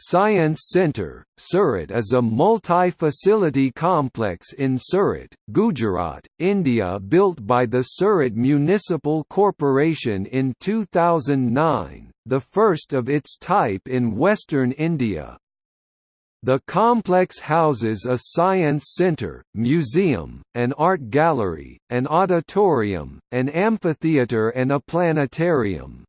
Science Centre, Surat is a multi-facility complex in Surat, Gujarat, India built by the Surat Municipal Corporation in 2009, the first of its type in western India. The complex houses a science center, museum, an art gallery, an auditorium, an amphitheatre and a planetarium.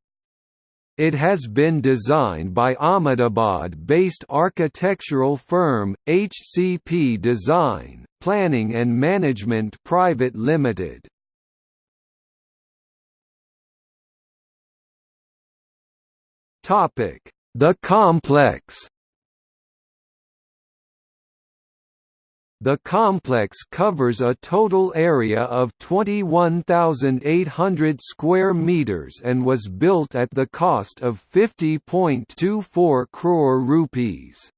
It has been designed by Ahmedabad-based architectural firm, HCP Design, Planning and Management Private Limited. The complex The complex covers a total area of 21,800 square meters and was built at the cost of 50.24 crore rupees.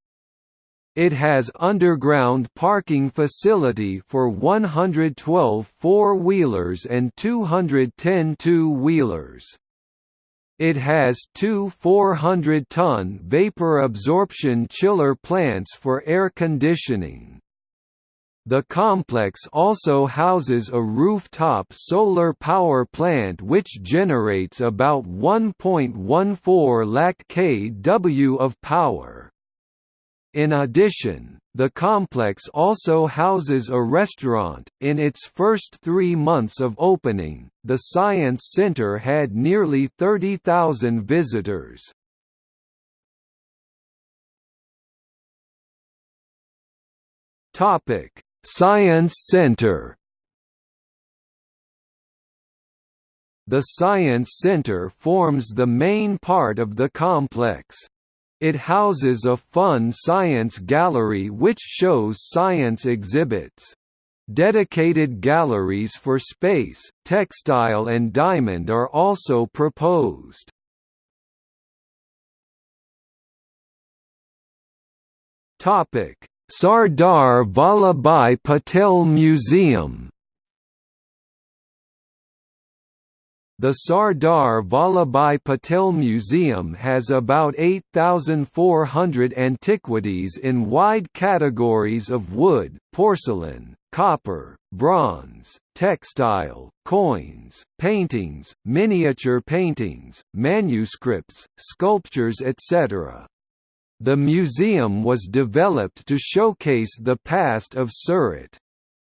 It has underground parking facility for 112 four-wheelers and 210 two-wheelers. It has two 400-ton vapor absorption chiller plants for air conditioning. The complex also houses a rooftop solar power plant which generates about 1.14 lakh kW of power. In addition, the complex also houses a restaurant. In its first three months of opening, the Science Center had nearly 30,000 visitors. Topic Science Center The Science Center forms the main part of the complex. It houses a fun science gallery which shows science exhibits. Dedicated galleries for space, textile and diamond are also proposed. Topic: Sardar Vallabhbhai Patel Museum The Sardar Vallabhbhai Patel Museum has about 8,400 antiquities in wide categories of wood, porcelain, copper, bronze, textile, coins, paintings, miniature paintings, manuscripts, sculptures etc. The museum was developed to showcase the past of Surat.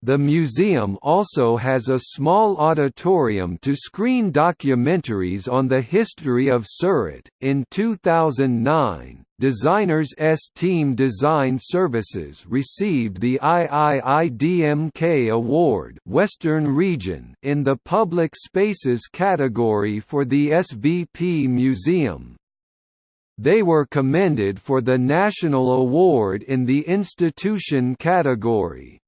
The museum also has a small auditorium to screen documentaries on the history of Surat. In 2009, Designers S Team Design Services received the IIIDMK Award Western Region in the Public Spaces category for the SVP Museum. They were commended for the National Award in the Institution category.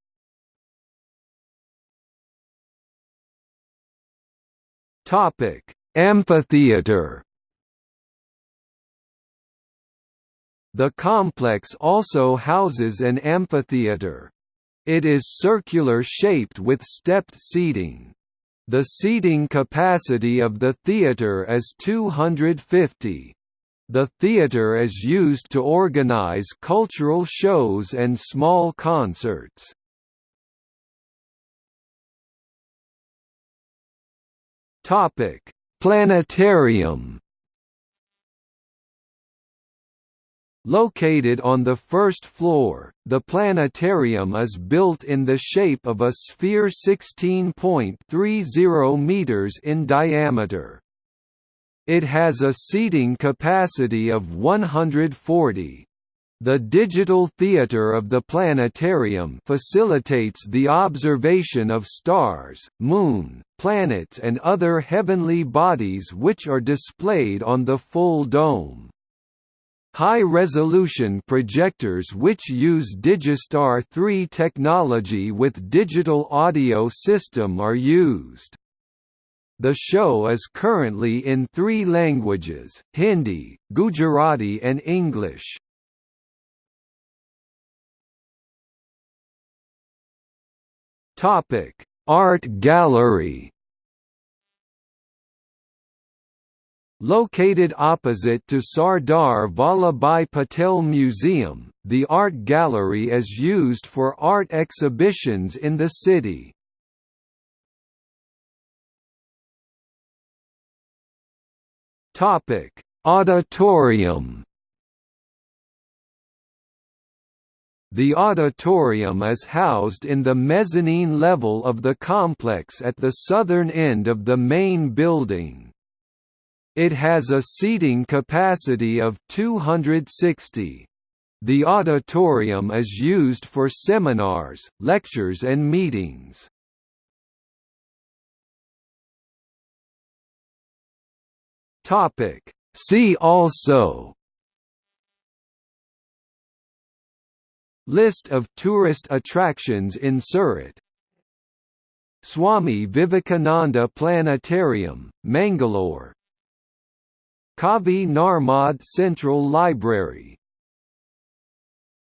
Amphitheatre The complex also houses an amphitheatre. It is circular-shaped with stepped seating. The seating capacity of the theatre is 250. The theatre is used to organize cultural shows and small concerts. Topic: Planetarium. Located on the first floor, the planetarium is built in the shape of a sphere 16.30 meters in diameter. It has a seating capacity of 140. The digital theater of the planetarium facilitates the observation of stars, moon, planets and other heavenly bodies which are displayed on the full dome. High-resolution projectors which use Digistar 3 technology with digital audio system are used. The show is currently in three languages, Hindi, Gujarati and English. Art gallery Located opposite to Sardar Vallabhbhai Patel Museum, the art gallery is used for art exhibitions in the city. Auditorium The auditorium is housed in the mezzanine level of the complex at the southern end of the main building. It has a seating capacity of 260. The auditorium is used for seminars, lectures and meetings. See also List of tourist attractions in Surat. Swami Vivekananda Planetarium, Mangalore. Kavi Narmad Central Library